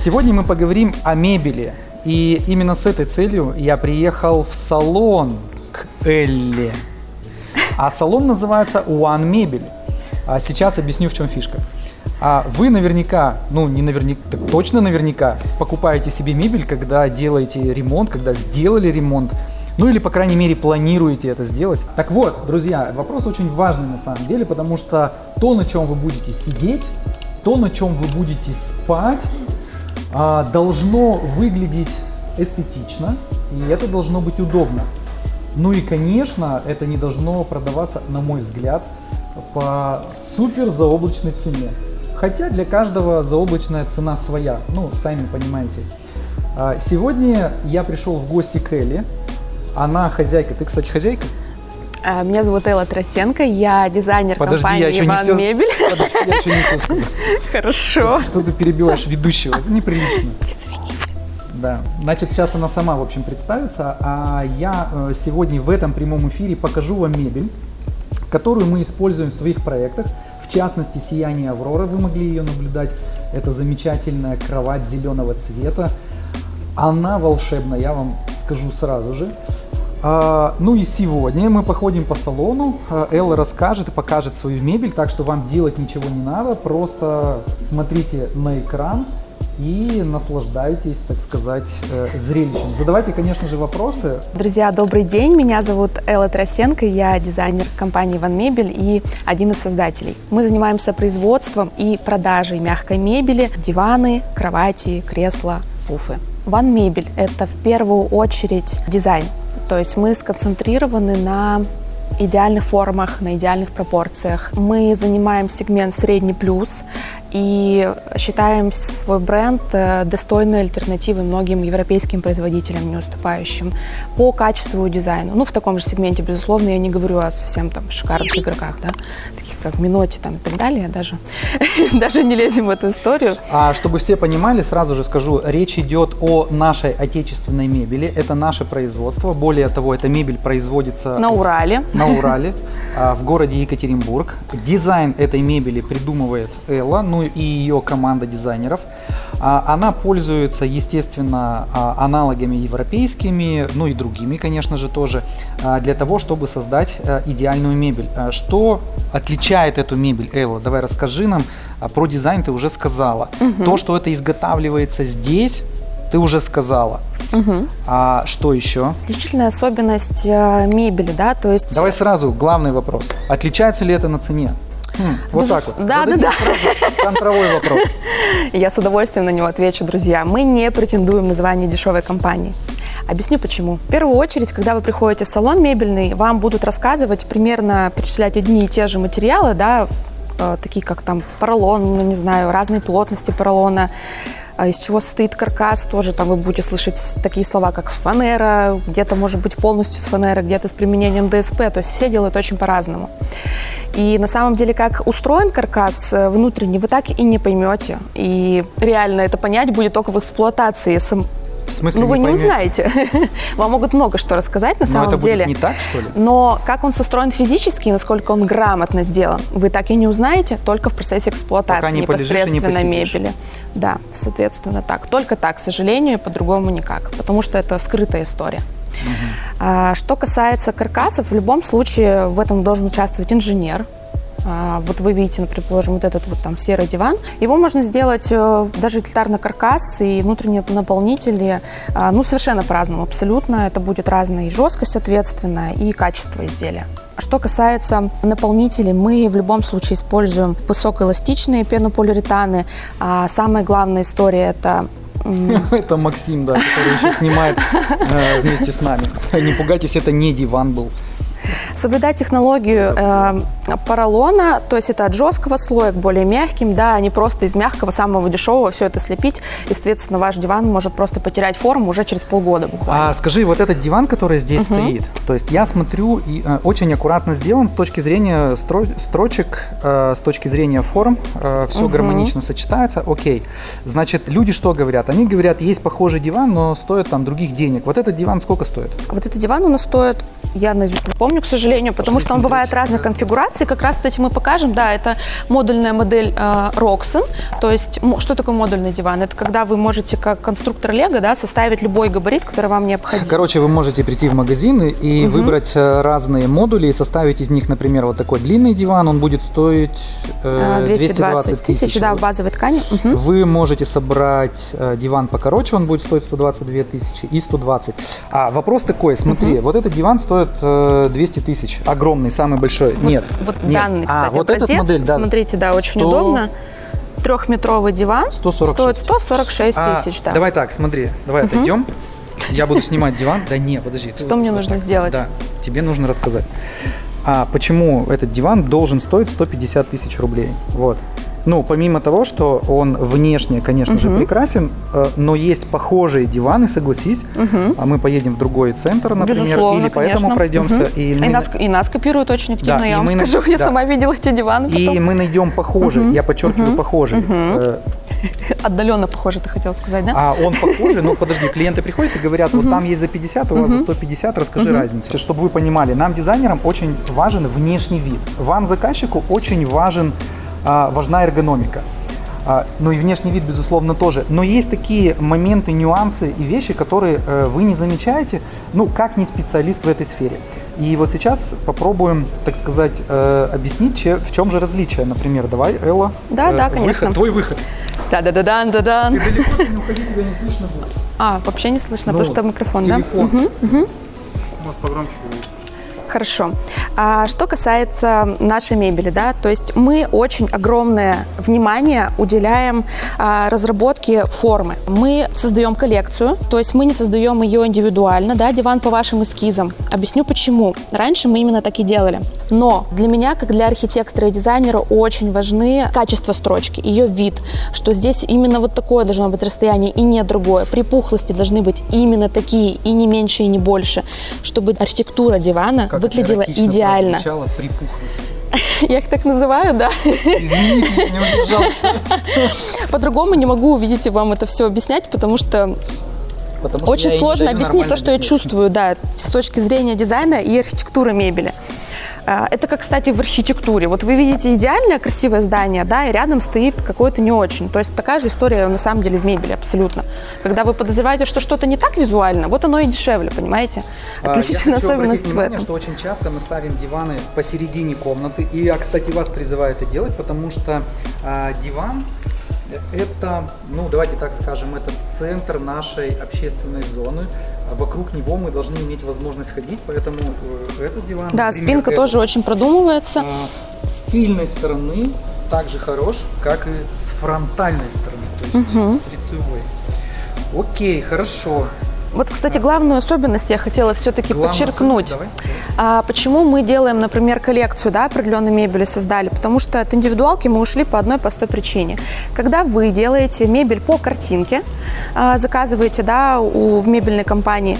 Сегодня мы поговорим о мебели. И именно с этой целью я приехал в салон к Элле. А салон называется One Мебель. А сейчас объясню, в чем фишка. А вы наверняка, ну не наверняка, так точно наверняка, покупаете себе мебель, когда делаете ремонт, когда сделали ремонт, ну или, по крайней мере, планируете это сделать. Так вот, друзья, вопрос очень важный на самом деле, потому что то, на чем вы будете сидеть, то, на чем вы будете спать, должно выглядеть эстетично, и это должно быть удобно. Ну и, конечно, это не должно продаваться, на мой взгляд, по супер заоблачной цене. Хотя для каждого заоблачная цена своя, ну, сами понимаете. А, сегодня я пришел в гости к Элли. Она хозяйка. Ты, кстати, хозяйка? А, меня зовут Элла Тросенко, я дизайнер Подожди, компании я еще Иван не все... Мебель. Подожди, я еще не все сказал. Хорошо. Что ты перебиваешь ведущего? Это неприлично. Извините. Да. Значит, сейчас она сама, в общем, представится, а я э, сегодня в этом прямом эфире покажу вам мебель, которую мы используем в своих проектах. В частности, «Сияние Авроры», вы могли ее наблюдать. Это замечательная кровать зеленого цвета. Она волшебная, я вам скажу сразу же. А, ну и сегодня мы походим по салону, А, Элла расскажет и покажет свою мебель, так что вам делать ничего не надо, просто смотрите на экран и наслаждайтесь, так сказать, э, зрелищем. Задавайте, конечно же, вопросы. Друзья, добрый день. Меня зовут Элла Тросенко, я дизайнер компании Иван Мебель и один из создателей. Мы занимаемся производством и продажей мягкой мебели, диваны, кровати, кресла, пуфы. Ван Мебель – это в первую очередь дизайн. То есть мы сконцентрированы на идеальных формах, на идеальных пропорциях. Мы занимаем сегмент средний плюс и считаем свой бренд э, достойной альтернативой многим европейским производителям, не уступающим по качеству и дизайну. Ну, в таком же сегменте, безусловно, я не говорю о совсем там шикарных игроках, да, таких как Миноти там и так далее, даже, даже не лезем в эту историю. А чтобы все понимали, сразу же скажу, речь идет о нашей отечественной мебели. Это наше производство. Более того, эта мебель производится На Урале. на Урале, а, в городе Екатеринбург. Дизайн этой мебели придумывает Элла, ну и ее команда дизайнеров. А, Она пользуется, естественно, а, аналогами европейскими, ну и другими, конечно же, тоже, а, для того, чтобы создать а, идеальную мебель. Что отличает эту мебель, Элла? Давай расскажи нам. Про дизайн ты уже сказала. То, что это изготавливается здесь, ты уже сказала. Мгм. А что еще? Отличительная особенность э, мебели, да, то есть... Давай сразу главный вопрос. Отличается ли это на цене? Вот Безус- так вот. Да, Зададим да, да. контровой вопрос. Я с удовольствием на него отвечу, друзья. Мы не претендуем на звание дешевой компании. Объясню почему. В первую очередь, когда вы приходите в салон мебельный, вам будут рассказывать примерно, перечислять одни и те же материалы, да, такие как там поролон, ну, не знаю, разные плотности поролона, а из чего состоит каркас, тоже там вы будете слышать такие слова, как фанера, где-то может быть полностью с фанеры, где-то с применением ДСП, то есть все делают очень по-разному. И на самом деле, как устроен каркас э, внутренний, вы так и не поймете. И реально это понять будет только в эксплуатации. В смысле Ну, вы не поймете? узнаете. Вам могут много что рассказать на Но самом это деле. будет не так, что ли? Но как он состроен физически, насколько он грамотно сделан, вы так и не узнаете только в процессе эксплуатации Пока не не непосредственно посидишь. мебели. Да, соответственно, так. Только так, к сожалению, и по-другому никак, потому что это скрытая история. А, Что касается каркасов, в любом случае в этом должен участвовать инженер. А, Вот вы видите, например, положим, вот этот вот там серый диван. Его можно сделать э, даже утилитарно каркас и внутренние наполнители, а, ну, совершенно по-разному, абсолютно. Это будет разная и жесткость, соответственно, и качество изделия. Что касается наполнителей, мы в любом случае используем высокоэластичные пенополиуретаны. А самая главная история – это Это Максим, да, который еще снимает э, вместе с нами. Не пугайтесь, это не диван был. Соблюдать технологию э, поролона, то есть это от жесткого слоя к более мягким, да, а не просто из мягкого, самого дешевого все это слепить. И, соответственно, ваш диван может просто потерять форму уже через полгода буквально. А скажи, вот этот диван, который здесь стоит, то есть я смотрю, и э, очень аккуратно сделан с точки зрения стро- строчек, э, с точки зрения форм, все Мгм. гармонично сочетается, окей. Значит, люди что говорят? Они говорят, есть похожий диван, но стоит там других денег. Вот этот диван сколько стоит? Вот этот диван у нас стоит, я не помню, помню, к сожалению, потому что он бывает разных конфигураций. Как раз, кстати, мы покажем. Да, это модульная модель э, Roxen. То есть, что такое модульный диван? Это когда вы можете, как конструктор Лего, да, составить любой габарит, который вам необходим. Короче, вы можете прийти в магазин и- Мгм. выбрать э, разные модули и составить из них, например, вот такой длинный диван. Он будет стоить э, Э, 220 тысяч, да, в базовой ткани. Мгм. Вы можете собрать э, диван покороче, он будет стоить 122 тысячи и 120. А вопрос такой, смотри, вот этот диван стоит э, 200 тысяч, огромный, самый большой. Нет, Вот нет. данный, а, кстати, вот образец. этот модель, да. Смотрите, да, очень 100 удобно. Трехметровый диван 146. стоит 146 А, тысяч, да. Давай так, смотри, давай отойдем. Я буду снимать диван. Да не, подожди. Что вот мне вот нужно сделать? Да, тебе нужно рассказать. А почему этот диван должен стоить 150 тысяч рублей? Вот. Ну, помимо того, что он внешне, конечно же, прекрасен, э, но есть похожие диваны, согласись. А мы поедем в другой центр, например, Безусловно, или поэтому пройдемся. И, нас, и нас копируют очень активно, Да, я вам на- скажу. Я да. сама видела эти диваны и мы найдем похожий, Мгм. я подчеркиваю. Мгм. Э, Отдаленно похоже, ты хотел сказать, да? А он похожий, ну подожди, клиенты приходят и говорят, вот там есть за 50, у вас за Мгм. 150, расскажи разницу. Чтобы вы понимали, нам, дизайнерам, очень важен внешний вид. Вам, заказчику, очень важен, важна эргономика. А, ну и внешний вид, безусловно, тоже. Но есть такие моменты, нюансы и вещи, которые э, вы не замечаете, ну, как не специалист в этой сфере. И вот сейчас попробуем, так сказать, э, объяснить, в чем же различие. Например, давай, Элла. Да, э, да, выход, конечно. твой выход. Да-да-да-дан, да-дан. Ты далеко не уходи, тебя не слышно будет. А, вообще не слышно, Ну, потому что микрофон, да? телефон. Мгм, мгм. Может, погромче будет. Хорошо. А что касается нашей мебели, да, то есть мы очень огромное внимание уделяем а, разработке формы. Мы создаем коллекцию, то есть мы не создаем ее индивидуально, да, диван по вашим эскизам. Объясню почему. Раньше мы именно так и делали. Но для меня, как для архитектора и дизайнера, очень важны качество строчки, ее вид, что здесь именно вот такое должно быть расстояние и не другое. Припухлости должны быть именно такие, и не меньше, и не больше, чтобы архитектура дивана Как выглядела идеально. припухлости. Я их так называю, да. Извините, я не удержался. По-другому не могу, видите, вам это все объяснять, потому что Потому я очень сложно объяснить то, что я объяснить. чувствую, да, с точки зрения дизайна и архитектуры мебели. А, Это как, кстати, в архитектуре. Вот вы видите идеальное красивое здание, да, и рядом стоит какое-то не очень. То есть такая же история на самом деле в мебели, абсолютно. Когда вы подозреваете, что что-то не так визуально, вот оно и дешевле, понимаете? А, Отличительная особенность обратить в внимание, этом. что очень часто мы ставим диваны посередине комнаты. И я, кстати, вас призываю это делать, потому что а, диван это, ну давайте так скажем, это центр нашей общественной зоны. А Вокруг него мы должны иметь возможность ходить, поэтому э, этот диван... Да, например, спинка этот, тоже очень продумывается. а, с тыльной стороны так же хорош, как и с фронтальной стороны, то есть Мгм. с лицевой. Окей, хорошо. Вот, кстати, главную особенность я хотела все-таки подчеркнуть. А почему мы делаем, например, коллекцию да, определенной мебели создали? Потому что от индивидуалки мы ушли по одной простой причине. Когда вы делаете мебель по картинке, а, заказываете да, у, в мебельной компании,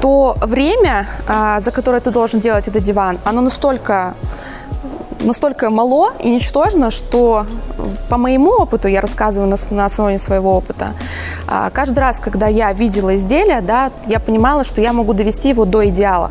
то время, а, за которое ты должен делать этот диван, оно настолько настолько мало и ничтожно, что по моему опыту, я рассказываю на, на основе своего опыта, а, каждый раз, когда я видела изделие, да, я понимала, что я могу довести его до идеала.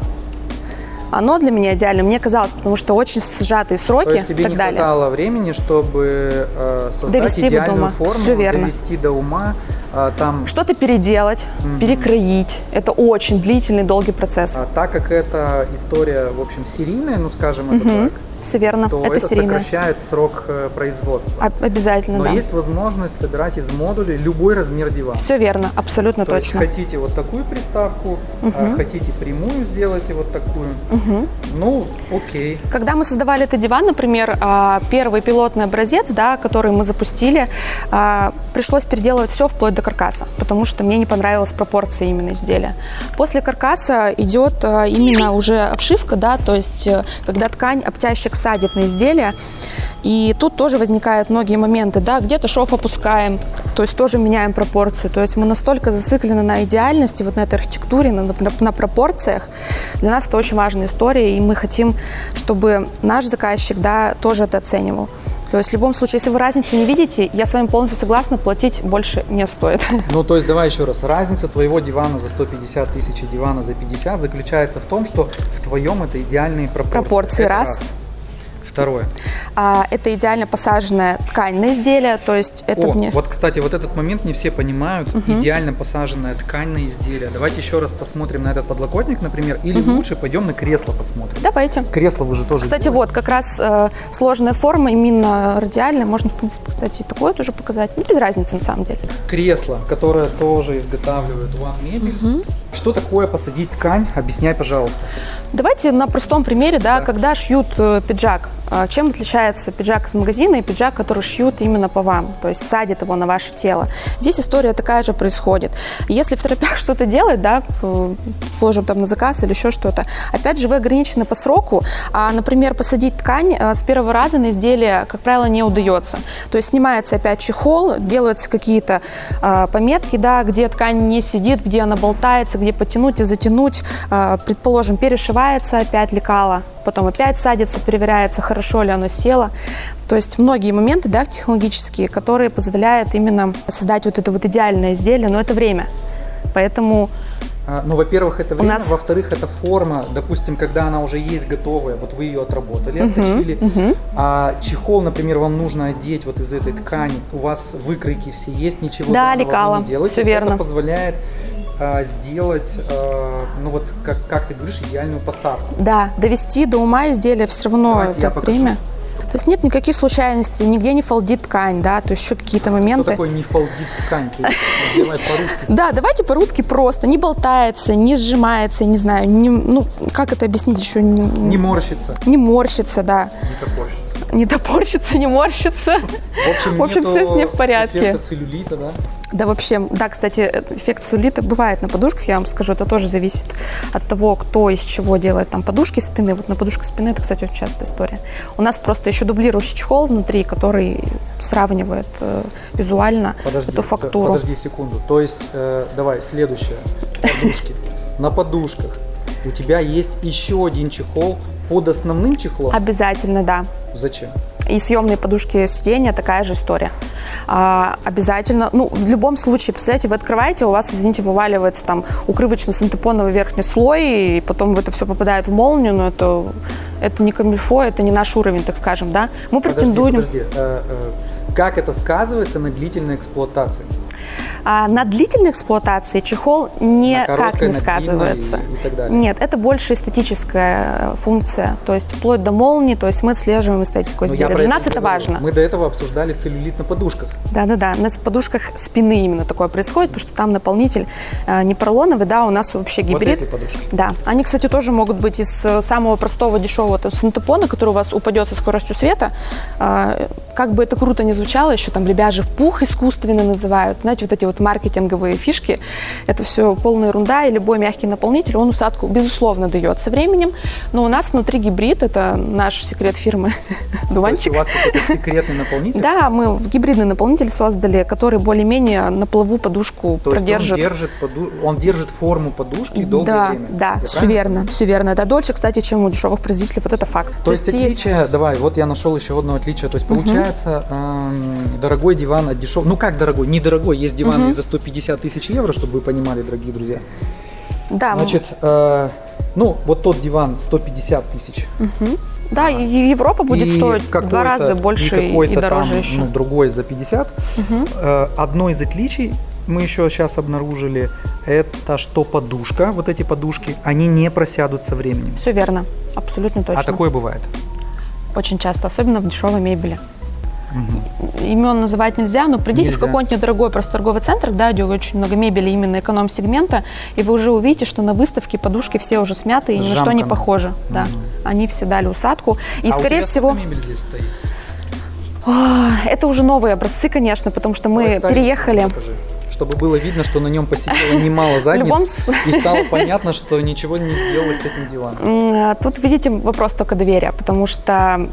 Оно для меня идеально, мне казалось, потому что очень сжатые То сроки есть тебе и так не далее. хватало времени, чтобы э, создать Довести его до идеальную ума. форму, Всё верно. довести до ума. а, там, Что-то переделать, Мгм. перекроить. Это очень длительный, долгий процесс. а, так как это история, в общем, серийная, ну скажем это Мгм. так, Все верно, то это это серийно. сокращает срок э, производства. Об- Обязательно, Но да. есть возможность собирать из модулей любой размер дивана. Все верно, абсолютно То есть точно. хотите вот такую приставку, а, Мгм. хотите прямую, сделайте вот такую. Мгм. Ну, окей. Когда мы создавали этот диван, например, а, первый пилотный образец, да, который мы запустили, а, пришлось переделывать все вплоть до каркаса, потому что мне не понравилась пропорция именно изделия. После каркаса идет а, именно уже обшивка, да, то есть э, когда ткань обтяжчик садит на изделие, и тут тоже возникают многие моменты, да, где-то шов опускаем, то есть тоже меняем пропорцию, то есть мы настолько зациклены на идеальности, вот на этой архитектуре, на, на- на пропорциях, для нас это очень важная история, и мы хотим, чтобы наш заказчик, да, тоже это оценивал. То есть в любом случае, если вы разницу не видите, я с вами полностью согласна, платить больше не стоит. Ну, то есть, давай еще раз. Разница твоего дивана за 150 тысяч и дивана за 50 заключается в том, что в твоем это идеальные пропорции. Пропорции, Это раз. Второе. А, это идеально посаженная ткань на изделие, то есть это О, вне... вот, кстати, вот этот момент не все понимают. Идеально посаженная ткань на изделие. Давайте еще раз посмотрим на этот подлокотник, например, или лучше пойдем на кресло посмотрим. Давайте. Кресло вы же тоже Кстати, делаете. вот как раз э, сложная форма, именно радиальная. Можно, в принципе, кстати, и такое тоже показать. Ну, без разницы, на самом деле. Кресло, которое тоже изготавливает One Мебель. Что такое посадить ткань? Объясняй, пожалуйста. Давайте на простом примере, да, Да. когда шьют э, пиджак. Э, Чем отличается пиджак из магазина и пиджак, который шьют именно по вам, то есть садят его на ваше тело. Здесь история такая же происходит. Если в торопях что-то делать, да, положим там на заказ или еще что-то, опять же, вы ограничены по сроку, а, например, посадить ткань э, с первого раза на изделие, как правило, не удается. То есть снимается опять чехол, делаются какие-то э, пометки, да, где ткань не сидит, где она болтается, где потянуть и затянуть, предположим, перешивается опять лекало, потом опять садится, проверяется, хорошо ли оно село. То есть многие моменты да, технологические, которые позволяют именно создать вот это вот идеальное изделие, но это время. Поэтому А, Ну, во-первых, это время, нас- во-вторых, это форма. Допустим, когда она уже есть готовая, вот вы ее отработали, отточили, мгм. а чехол, например, вам нужно одеть вот из этой ткани, у вас выкройки все есть, ничего Да, лекала, не делаете. всё верно. Это позволяет сделать, а, ну вот, как, как ты говоришь, идеальную посадку. да, довести до ума изделия все равно Давайте это время. То есть нет никаких случайностей, нигде не фолдит ткань, да, то есть еще какие-то Что моменты. такое не фолдит ткань? Давай по-русски. Да, давайте по-русски просто. Не болтается, не сжимается, не знаю, не, ну, как это объяснить еще? Не, Не морщится, не морщится, да. не топорщится. Не топорщится, не морщится. В общем, В общем, всё с ней в порядке. эффекта целлюлита, да? Да, вообще, да, кстати, эффект целлюлита бывает на подушках, я вам скажу, это тоже зависит от того, кто из чего делает там подушки спины. Вот на подушках спины это, кстати, очень частая история. У нас просто еще дублирующий чехол внутри, который сравнивает э, визуально Подожди, эту фактуру. подожди секунду. То есть, э, давай, следующее. Подушки. На подушках у тебя есть еще один чехол под основным чехлом. Обязательно, да. Зачем? И съемные подушки сиденья такая же история. А, обязательно, ну, в любом случае, представляете, вы открываете, у вас, извините, вываливается там укрывочно-синтепоновый верхний слой, и потом это все попадает в молнию, но это, это не камильфо, это не наш уровень, так скажем, да. Мы Подожди, претендуем... подожди. Э, э, как это сказывается на длительной эксплуатации? А на длительной эксплуатации чехол никак короткой, не сказывается. и- и. Нет, это больше эстетическая э, функция, то есть вплоть до молнии, то есть мы отслеживаем эстетику Ну, изделия. Для нас это говорю. важно. Мы до этого обсуждали целлюлит на подушках. Да-да-да, на подушках спины именно такое происходит, потому что там наполнитель э, не поролоновый, да, у нас вообще гибрид. Вот эти подушки. Да, они, кстати, тоже могут быть из э, самого простого дешевого синтепона, который у вас упадет со скоростью света. Как бы это круто ни звучало, еще там лебяжий пух искусственно называют. Знаете, вот эти вот маркетинговые фишки, это все полная ерунда, и любой мягкий наполнитель, он усадку, безусловно, дает со временем. Но у нас внутри гибрид, это наш секрет фирмы есть Дуванчик. у вас какой-то секретный наполнитель? Да, мы гибридный наполнитель создали, который более-менее на плаву подушку То есть продержит. он держит, поду- он держит форму подушки долгое да, время. да, Я все верно, все верно. Это дольше, кстати, чем у дешевых производителей, вот это факт. То, есть отличие, давай, вот я нашел еще одно отличие. То есть получается, эм, дорогой диван от дешевого. Ну как дорогой? Недорогой. Есть диваны и за 150 тысяч евро, чтобы вы понимали, дорогие друзья. да, Значит, э, ну вот тот диван 150 тысяч. да, и Европа будет И стоить в два раза больше и, там, дороже еще. Ну, другой за 50. Э, одно из отличий мы еще сейчас обнаружили, это что подушка, вот эти подушки, они не просядут со временем. Все верно, абсолютно точно. А такое бывает. Очень часто, особенно в дешевой мебели. Имен называть нельзя, но придите в Нельзя. какой-нибудь недорогой просто торговый центр, да, где очень много мебели именно эконом-сегмента, и вы уже увидите, что на выставке подушки все уже смяты и ни на что не похожи. Да. Они все дали усадку. И, а скорее всего, мебель здесь стоит? А, это уже новые образцы, конечно, потому что мы старенький переехали. покажи, чтобы было видно, что на нем посидело немало задниц, любом и стало понятно, что ничего не сделалось с этим диваном. М, Тут, видите, вопрос только доверия, потому что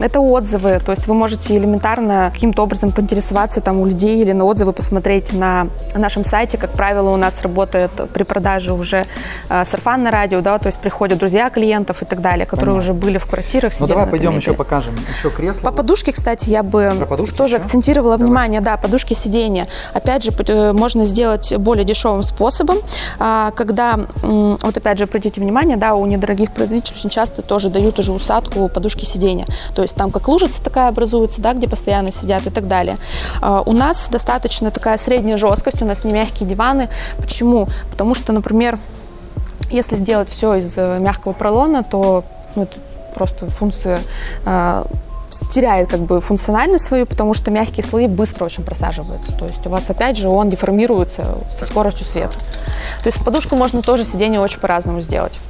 это отзывы, то есть вы можете элементарно каким-то образом поинтересоваться там у людей или на отзывы посмотреть на нашем сайте. Как правило, у нас работает при продаже уже э, сарафанное радио, да, то есть приходят друзья клиентов и так далее, которые Понятно. уже были в квартирах. Ну давай пойдем еще покажем. Еще кресло. По подушке, кстати, я бы тоже еще? акцентировала давай. внимание, да, подушки сиденья. Опять же, э, можно сделать более дешевым способом, а, когда, вот опять же, обратите внимание, да, у недорогих производителей очень часто тоже дают уже усадку подушки сиденья. То есть там как лужица такая образуется, да, где постоянно сидят и так далее. А, у нас достаточно такая средняя жесткость, у нас не мягкие диваны. Почему? Потому что, например, если сделать все из э, мягкого пролона, то ну, это просто функция а, теряет как бы функциональность свою, потому что мягкие слои быстро очень просаживаются. То есть у вас опять же он деформируется со скоростью света. То есть подушку можно тоже сиденье очень по-разному сделать.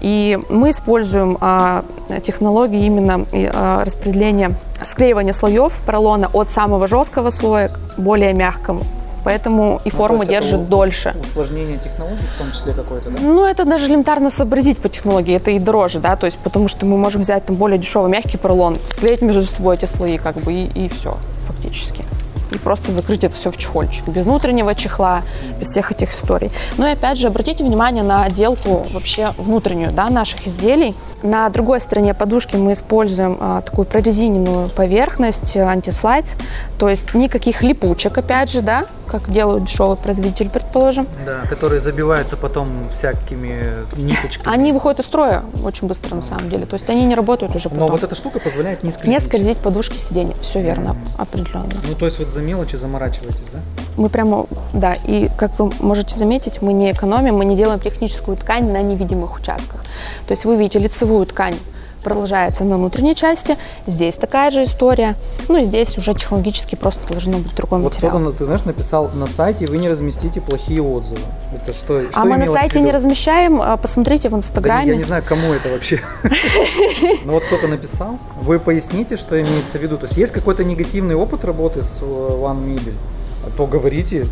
И мы используем а, технологии именно а, распределения, склеивания слоев поролона от самого жесткого слоя к более мягкому поэтому и ну, форма держит дольше. Усложнение технологий в том числе какое-то, да? Ну, это даже элементарно сообразить по технологии, это и дороже, да, то есть потому что мы можем взять там более дешевый мягкий поролон, склеить между собой эти слои, как бы, и, и все, фактически и просто закрыть это все в чехольчик. Без внутреннего чехла, без всех этих историй. Ну и опять же, обратите внимание на отделку вообще внутреннюю да, наших изделий. На другой стороне подушки мы используем а, такую прорезиненную поверхность, антислайд, то есть никаких липучек, опять же, да, как делают дешевый производитель, предположим. Да, которые забиваются потом всякими ниточками. Они выходят из строя очень быстро на самом деле, то есть они не работают уже потом. Но вот эта штука позволяет не скользить. Не скользить подушки сиденья, все верно, определенно. Ну то есть вот за мелочи заморачиваетесь, да? Мы прямо, да, и как вы можете заметить, мы не экономим, мы не делаем техническую ткань на невидимых участках. То есть вы видите лицевую ткань продолжается на внутренней части. Здесь такая же история. Ну и здесь уже технологически просто должно быть другой вот материал. Вот ты знаешь, написал на сайте, вы не разместите плохие отзывы. Это что, что А мы на сайте не размещаем, а посмотрите в Инстаграме. Да, я не знаю, кому это вообще. Но вот кто-то написал. Вы поясните, что имеется в виду. То есть есть какой-то негативный опыт работы с э, One Mobile? То говорите,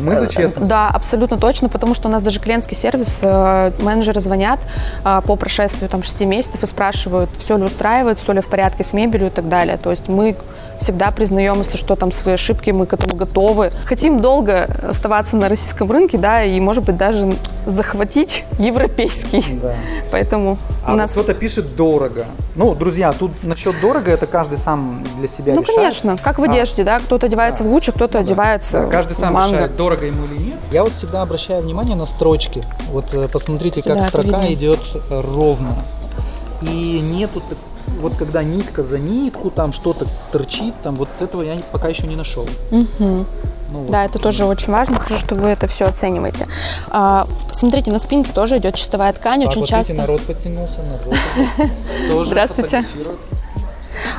мы за честность. Да, абсолютно точно, потому что у нас даже клиентский сервис, э, менеджеры звонят э, по прошествию там 6 месяцев и спрашивают, все ли устраивает, все ли в порядке с мебелью и так далее. То есть мы всегда признаем, если что, там свои ошибки, мы к этому готовы. Хотим долго оставаться на российском рынке, да, и, может быть, даже захватить европейский. Да. Поэтому а у нас... кто-то пишет дорого. Ну, друзья, тут насчет дорого, это каждый сам для себя ну, решает. Ну, конечно, как в а. одежде, а. да, кто-то одевается да. в Гуччи, кто-то ну, одевается да. Каждый сам манго. решает, дорого ему или нет. Я вот всегда обращаю внимание на строчки. Вот э, посмотрите, как да, строка идет ровно. И нету вот когда нитка за нитку, там что-то торчит, там вот этого я пока еще не нашел. Угу. Ну, вот. Да, это тоже очень важно, хорошо, что вы это все оцениваете. А, смотрите, на спинке тоже идет чистовая ткань, так, очень вот часто. народ подтянулся, народ тоже Здравствуйте.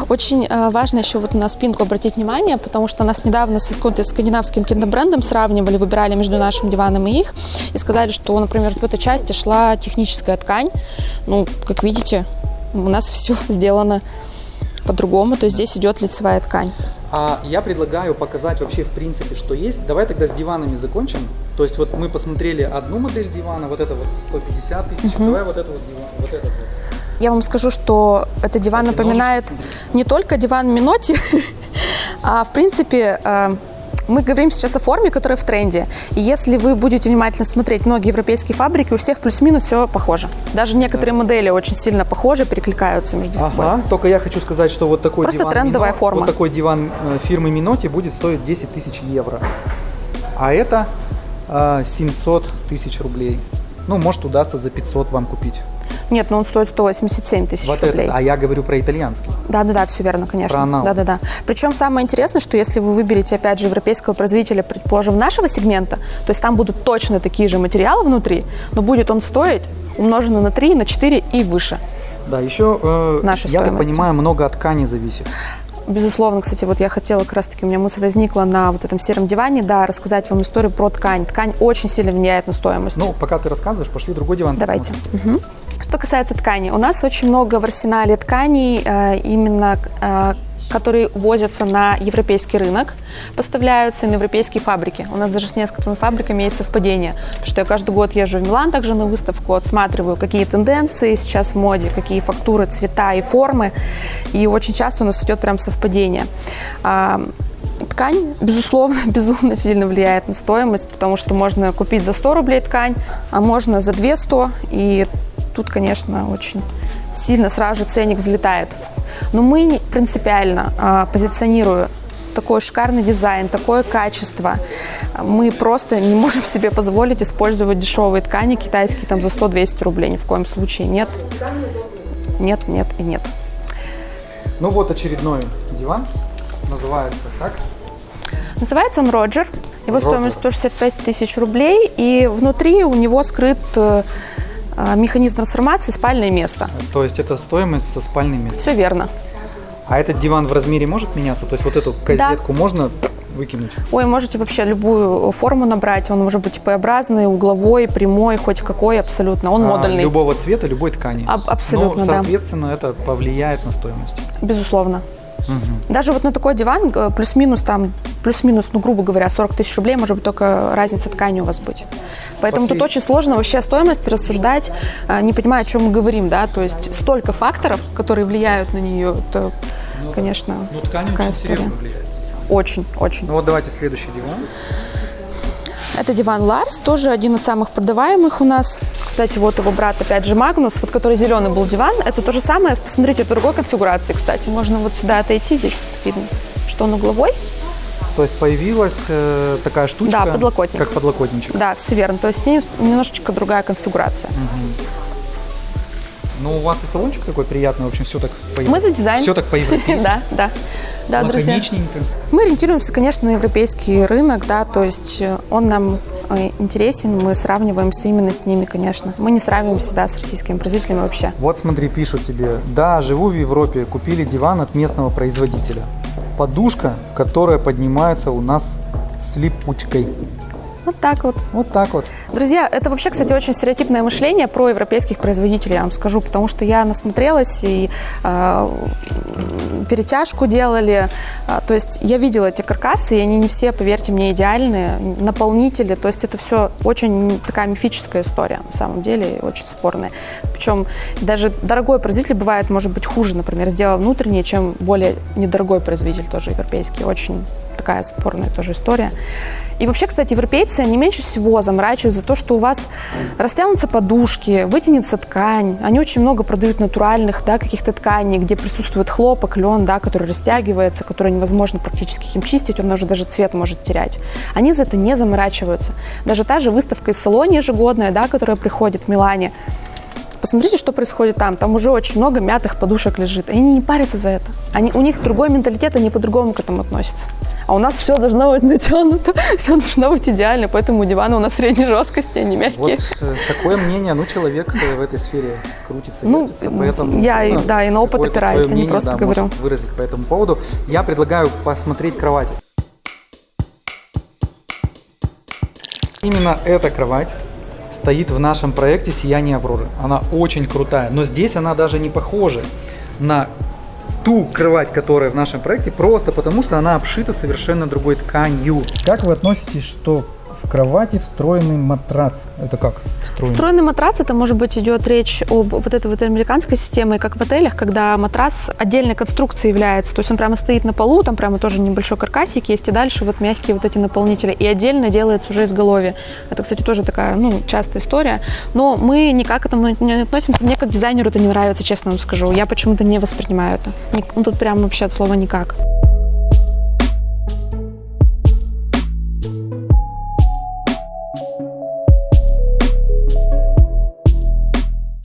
Очень э, важно еще вот на спинку обратить внимание, потому что нас недавно с скандинавским киндобрендом сравнивали, выбирали между нашим диваном и их, и сказали, что, например, в этой части шла техническая ткань. Ну, как видите, у нас все сделано по-другому, то есть здесь идет лицевая ткань. А я предлагаю показать вообще в принципе, что есть. Давай тогда с диванами закончим. То есть вот мы посмотрели одну модель дивана, вот это вот 150 тысяч, угу. давай вот это вот диван, вот этот вот. Я вам скажу, что этот диван напоминает не только диван Миноти, а в принципе э, мы говорим сейчас о форме, которая в тренде. И если вы будете внимательно смотреть многие европейские фабрики, у всех плюс-минус все похоже. Даже некоторые да. модели очень сильно похожи, перекликаются между ага, собой. Только я хочу сказать, что вот такой Просто диван трендовая Мино, форма. Вот такой диван э, фирмы Миноти будет стоить 10 тысяч евро. А это э, 700 тысяч рублей. Ну, может, удастся за 500 вам купить. Нет, но он стоит 187 тысяч вот рублей. Это, а я говорю про итальянский. Да-да-да, все верно, конечно. Да-да-да. Причем самое интересное, что если вы выберете, опять же, европейского производителя, предположим, нашего сегмента, то есть там будут точно такие же материалы внутри, но будет он стоить умноженный на 3, на 4 и выше. Да, еще, э, я так понимаю, много от ткани зависит. Безусловно, кстати, вот я хотела как раз-таки, у меня мысль возникла на вот этом сером диване, да, рассказать вам историю про ткань. Ткань очень сильно влияет на стоимость. Ну, пока ты рассказываешь, пошли другой диван. Давайте. Угу. Что касается ткани, у нас очень много в арсенале тканей, э, именно э, которые возятся на европейский рынок, поставляются на европейские фабрики. У нас даже с несколькими фабриками есть совпадение, потому что я каждый год езжу в Милан также на выставку, отсматриваю, какие тенденции сейчас в моде, какие фактуры, цвета и формы, и очень часто у нас идет прям совпадение. А, ткань, безусловно, безумно сильно влияет на стоимость, потому что можно купить за 100 рублей ткань, а можно за 200, и тут, конечно, очень сильно сразу же ценник взлетает. Но мы принципиально а, позиционируя такой шикарный дизайн, такое качество. Мы просто не можем себе позволить использовать дешевые ткани китайские там за 100-200 рублей. Ни в коем случае нет. Нет, нет и нет. Ну вот очередной диван. Называется как? Называется он Роджер. Его Роджер. стоимость 165 тысяч рублей. И внутри у него скрыт э, механизм трансформации спальное место. То есть это стоимость со спальным местом. Все верно. А этот диван в размере может меняться? То есть вот эту козетку можно выкинуть? Ой, можете вообще любую форму набрать. Он может быть П-образный, угловой, прямой, хоть какой абсолютно. Он А, модульный. любого цвета, любой ткани. Аб- абсолютно, да. соответственно, это повлияет на стоимость. Безусловно. Мгм. Даже вот на такой диван э, плюс-минус там, плюс-минус, ну, грубо говоря, 40 тысяч рублей, может быть, только разница ткани у вас быть. Поэтому Пошли. тут очень сложно вообще о стоимости рассуждать, э, не понимая, о чем мы говорим, да, то есть столько факторов, которые влияют на нее, это, конечно, Ну, ткань такая очень история. влияет. Очень, очень. Ну вот давайте следующий диван. Это диван Ларс, тоже один из самых продаваемых у нас. Кстати, вот его брат, опять же, Магнус, вот который зеленый был диван. Это то же самое, посмотрите, в другой конфигурации, кстати. Можно вот сюда отойти, здесь видно, что он угловой. То есть появилась э, такая штучка. Да, подлокотник. Как подлокотничек. Да, все верно. То есть не- немножечко другая конфигурация. Ну, у вас и салончик такой приятный, в общем, все так по Мы за дизайн. Все так по-европейски. Да, да. Да, друзья. Лаконичненько. Мы ориентируемся, конечно, на европейский рынок, да, то есть э, он нам э, интересен, мы сравниваемся именно с ними, конечно. Мы не сравниваем себя с российскими производителями вообще. Вот смотри, пишут тебе. Да, живу в Европе, купили диван от местного производителя. Подушка, которая поднимается у нас с липучкой. Вот так вот. Вот так вот. Друзья, это вообще, кстати, очень стереотипное мышление про европейских производителей, я вам скажу, потому что я насмотрелась и э, перетяжку делали, А, то есть я видела эти каркасы, и они не все, поверьте мне, идеальные, наполнители, то есть это все очень такая мифическая история, на самом деле, очень спорная. Причем даже дорогой производитель бывает, может быть, хуже, например, сделал внутреннее, чем более недорогой производитель, тоже европейский, очень такая спорная тоже история. И вообще, кстати, европейцы, они меньше всего заморачиваются за то, что у вас растянутся подушки, вытянется ткань. Они очень много продают натуральных, да, каких-то тканей, где присутствует хлопок, лен, да, который растягивается, который невозможно практически им чистить, он уже даже цвет может терять. Они за это не заморачиваются. Даже та же выставка из салона ежегодная, да, которая приходит в Милане, Посмотрите, что происходит там. Там уже очень много мятых подушек лежит. Они не парятся за это. Они, у них другой менталитет, они по-другому к этому относятся. А у нас все должно быть натянуто, все должно быть идеально. Поэтому диваны у нас средней жесткости, они мягкие. Вот э, такое мнение, ну, человек э, в этой сфере крутится, Ну, вертится, поэтому... я ну, да, и на опыт опираюсь, а не просто да, говорю. выразить по этому поводу. Я предлагаю посмотреть кровать. Именно эта кровать стоит в нашем проекте «Сияние Авроры». Она очень крутая, но здесь она даже не похожа на ту кровать, которая в нашем проекте, просто потому что она обшита совершенно другой тканью. Как вы относитесь, что в кровати встроенный матрац? Это как встроенный? Встроенный матрац, это может быть идет речь об вот этой вот американской системе, как в отелях, когда матрас отдельной конструкции является, то есть он прямо стоит на полу, там прямо тоже небольшой каркасик есть, и дальше вот мягкие вот эти наполнители, и отдельно делается уже изголовье. Это, кстати, тоже такая, ну, частая история, но мы никак к этому не относимся, мне как дизайнеру это не нравится, честно вам скажу, я почему-то не воспринимаю это, ну, тут прям вообще от слова никак.